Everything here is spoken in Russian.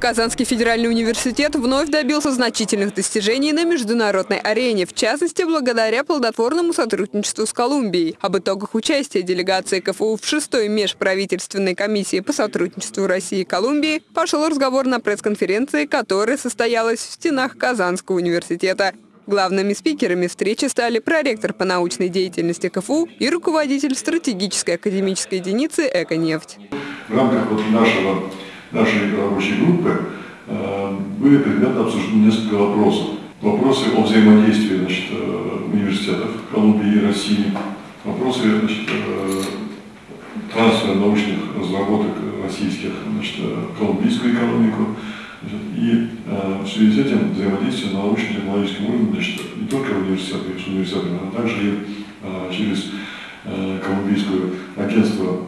Казанский федеральный университет вновь добился значительных достижений на международной арене, в частности, благодаря плодотворному сотрудничеству с Колумбией. Об итогах участия делегации КФУ в шестой межправительственной комиссии по сотрудничеству России и Колумбии пошел разговор на пресс-конференции, которая состоялась в стенах Казанского университета. Главными спикерами встречи стали проректор по научной деятельности КФУ и руководитель стратегической академической единицы «Эконефть». В рамках вот нашего нашей рабочей группы э, были предметно обсуждены несколько вопросов. Вопросы о взаимодействии значит, э, университетов Колумбии и России, вопросы значит, э, трансфера научных разработок российских значит, в колумбийскую экономику. И в связи с этим взаимодействие на научно-технологическом уровне значит, не только университеты с университетами, но также и через колумбийское агентство